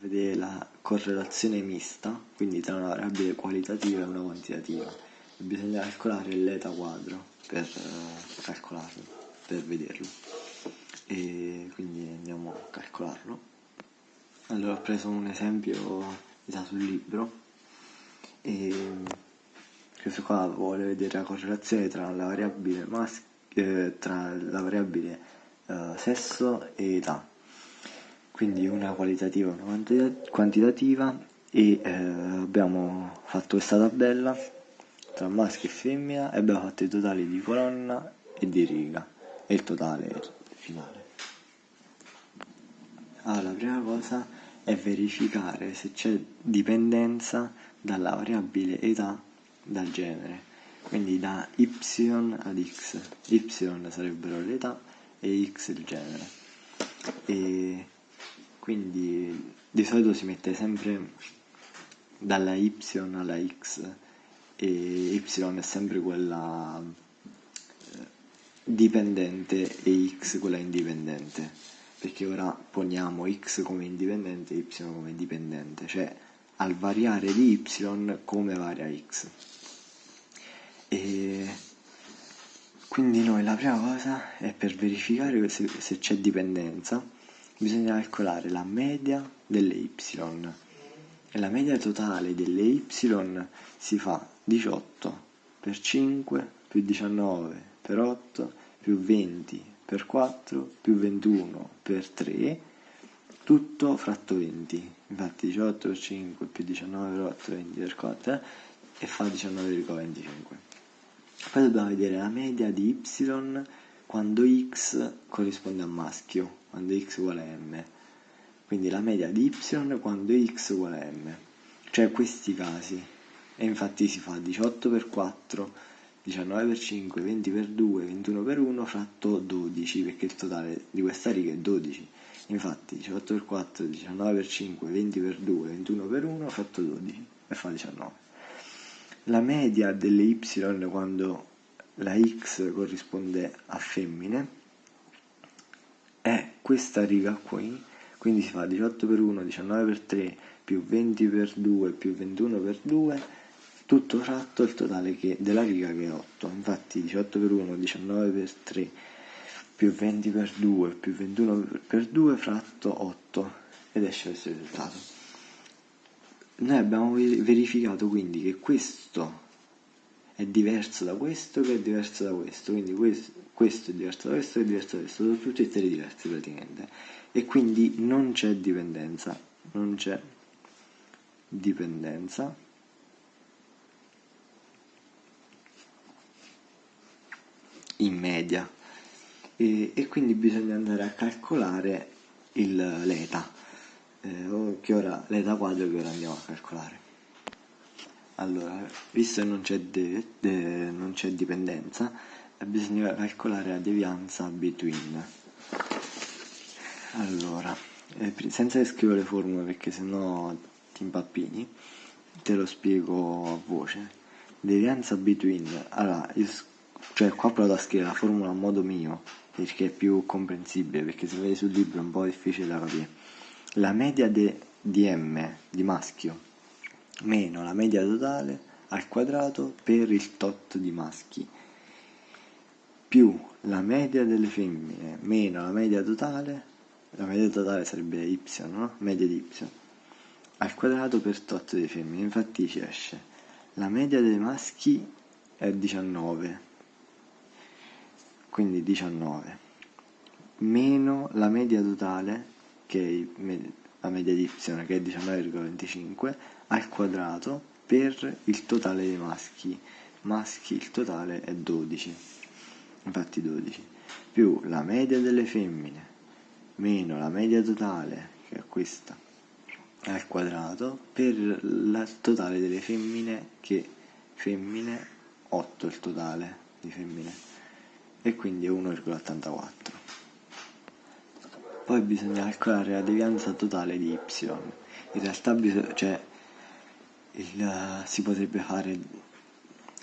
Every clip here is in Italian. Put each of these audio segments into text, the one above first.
Vedere la correlazione mista, quindi tra una variabile qualitativa e una quantitativa. Bisogna calcolare l'eta quadro per eh, calcolarlo, per vederlo. E quindi andiamo a calcolarlo. Allora ho preso un esempio da sul libro e questo qua vuole vedere la correlazione tra la variabile maschio, eh, tra la variabile eh, sesso e età quindi una qualitativa e una quantitativa e eh, abbiamo fatto questa tabella tra maschio e femmina e abbiamo fatto i totali di colonna e di riga e il totale finale. Allora, la prima cosa è verificare se c'è dipendenza dalla variabile età dal genere, quindi da y ad x, y sarebbero l'età e x il genere. E quindi di solito si mette sempre dalla y alla x e y è sempre quella eh, dipendente e x quella indipendente. Perché ora poniamo x come indipendente e y come dipendente cioè al variare di y come varia x. E quindi noi la prima cosa è per verificare se, se c'è dipendenza bisogna calcolare la media delle y. E la media totale delle y si fa 18 per 5 più 19 per 8 più 20 per 4 più 21 per 3 tutto fratto 20 infatti 18 per 5 più 19 per 8 20 per 4 eh, e fa 19,25 poi dobbiamo vedere la media di y quando x corrisponde a maschio quando x uguale a m. Quindi la media di y quando x uguale a m. Cioè questi casi. E infatti si fa 18 per 4 19 per 5 20 per 2 21 per 1 fratto 12 perché il totale di questa riga è 12 infatti 18 per 4 19 per 5 20 per 2 21 per 1 fratto 12 e fa 19 la media delle y quando la x corrisponde a femmine è questa riga qui, quindi si fa 18 per 1, 19 per 3, più 20 per 2, più 21 per 2, tutto fratto il totale che, della riga che è 8. Infatti 18 per 1, 19 per 3, più 20 per 2, più 21 per 2, fratto 8, ed esce questo risultato. Noi abbiamo verificato quindi che questo è diverso da questo che è diverso da questo, quindi questo, questo è diverso da questo che è diverso da questo, sono tutti e tre diversi praticamente. E quindi non c'è dipendenza, non c'è dipendenza. in media. E, e, quindi bisogna andare a calcolare l'eta. Eh, che ora l'eta quadro che ora andiamo a calcolare allora, visto che non c'è, non c'è dipendenza, bisogna calcolare la devianza between. Allora, eh, senza scrivere le formule perché sennò ti impappini, te lo spiego a voce. Devianza between, allora, io, cioè qua provo a scrivere la formula a modo mio, perché è più comprensibile, perché se vedi sul libro è un po' difficile da capire. La media de, di m, di maschio, meno la media totale al quadrato per il tot di maschi. Più la media delle femmine meno la media totale la media totale sarebbe y, no? media di y al quadrato per tot di femmine. Infatti ci esce la media dei maschi è 19 quindi 19 meno la media totale che è la media di y che è 19,25 al quadrato per il totale dei maschi. Maschi il totale è 12 infatti 12 più la media delle femmine meno la media totale che è questa al quadrato per il totale delle femmine che femmine 8 il totale di femmine. E quindi è 1,84 poi bisogna calcolare la devianza totale di y. In realtà bisogna, cioè, il, si potrebbe fare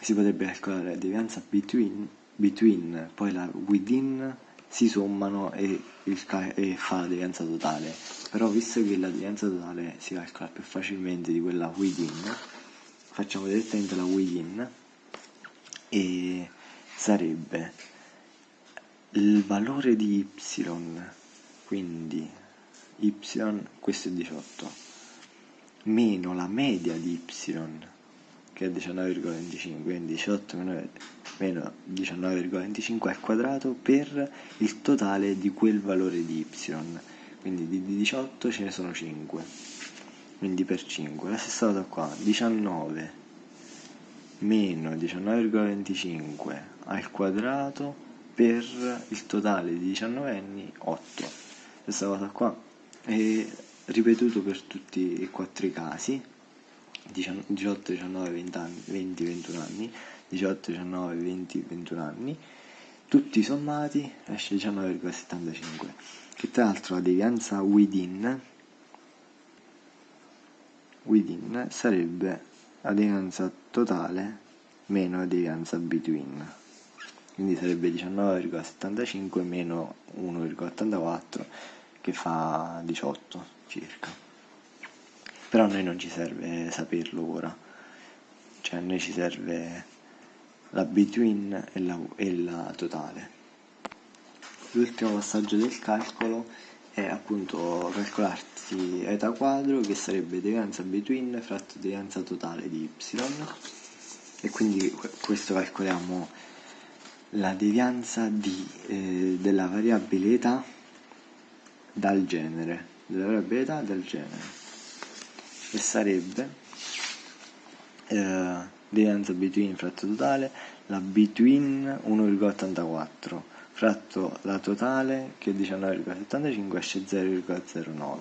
si potrebbe calcolare la devianza between, between poi la within si sommano e, cal- e fa la devianza totale. Però visto che la devianza totale si calcola più facilmente di quella within, facciamo direttamente la within e sarebbe il valore di y, quindi y, questo è 18, meno la media di y, che è 19,25, quindi 18 meno, meno 19,25 al quadrato per il totale di quel valore di y, quindi di 18 ce ne sono 5, quindi per 5, la stessa cosa qua, 19 meno 19,25 al quadrato per il totale di 19 anni 8 questa cosa qua. È ripetuto per tutti e quattro i casi 18, 19, 20, anni, 20, 21 anni 18, 19, 20, 21 anni tutti sommati esce 19,75 che tra l'altro la devianza within within sarebbe la devianza totale meno la devianza between quindi sarebbe 19,75 meno 1,84 che fa 18 circa. Però a noi non ci serve saperlo ora. Cioè a noi ci serve la between e la, e la totale. L'ultimo passaggio del calcolo è appunto calcolarsi eta quadro che sarebbe devianza between fratto devianza totale di y. E quindi questo calcoliamo la devianza di, eh, della variabile età dal genere, della età dal genere, e sarebbe eh, devianza between fratto totale, la between 1,84 fratto la totale che è 19,75 esce 0,09.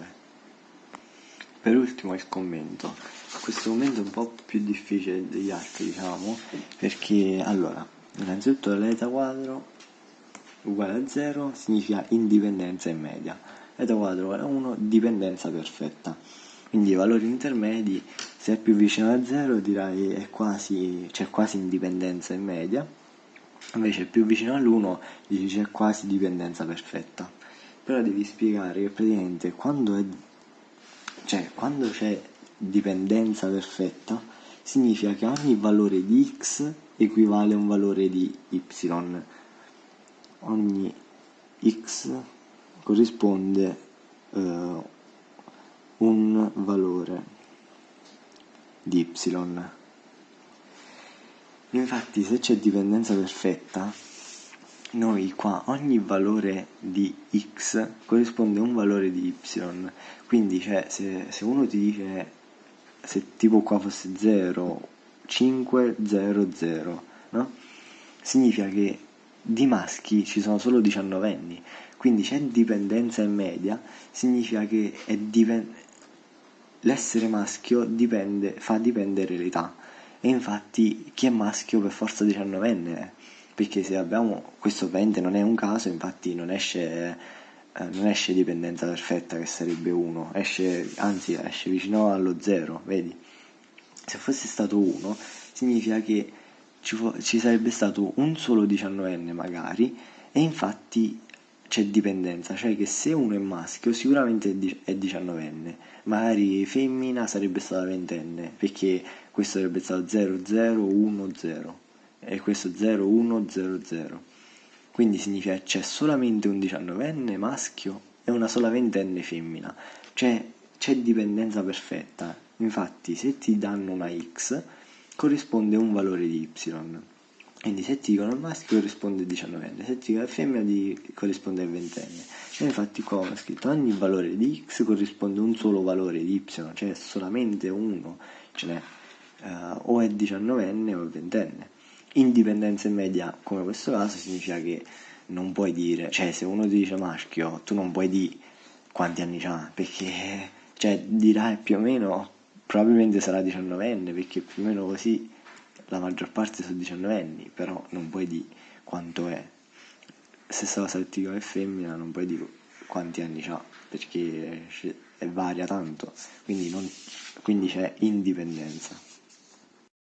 Per ultimo il commento. Questo commento è un po' più difficile degli altri, diciamo, perché allora Innanzitutto l'eta quadro uguale a 0 significa indipendenza in media, eta quadro a 1 dipendenza perfetta. Quindi i valori intermedi, se è più vicino a 0 direi è quasi, c'è quasi indipendenza in media, invece più vicino all'1 dici c'è quasi dipendenza perfetta. Però devi spiegare che praticamente quando, è, cioè, quando c'è dipendenza perfetta significa che ogni valore di x equivale a un valore di y. Ogni x corrisponde eh, un valore di y. Infatti se c'è dipendenza perfetta, noi qua ogni valore di x corrisponde a un valore di y. Quindi cioè, se, se uno ti dice se tipo qua fosse 0 500, no? Significa che di maschi ci sono solo 19 anni, quindi c'è dipendenza in media, significa che dipen- l'essere maschio dipende, fa dipendere l'età. E infatti chi è maschio per forza 19enne è, perché se abbiamo, questo ovviamente non è un caso, infatti non esce, eh, non esce dipendenza perfetta che sarebbe 1, esce, anzi esce vicino allo 0, vedi? se fosse stato uno, significa che ci, fu- ci sarebbe stato un solo 19enne magari, e infatti c'è dipendenza, cioè che se uno è maschio sicuramente è, di- è 19enne, magari femmina sarebbe stata ventenne, perché questo sarebbe stato 0010 e questo 0100. Quindi significa c'è solamente un 19enne maschio e una sola ventenne femmina, cioè c'è dipendenza perfetta. Infatti se ti danno una x corrisponde un valore di y. Quindi se ti dicono il maschio corrisponde a 19enne, se ti dicono la femmina corrisponde a 20enne. E infatti qua ho scritto ogni valore di x corrisponde a un solo valore di y, cioè solamente uno, ce n'è uh, o è 19enne o è 20enne. Indipendenza in media, come questo caso, significa che non puoi dire, cioè se uno ti dice maschio, tu non puoi dire quanti anni ha, perché cioè dirai più o meno probabilmente sarà 19enne perché più o meno così la maggior parte sono 19 però non puoi dire quanto è. Stessa cosa se ti è femmina, non puoi dire quanti anni ha perché varia tanto, quindi, non, quindi c'è indipendenza.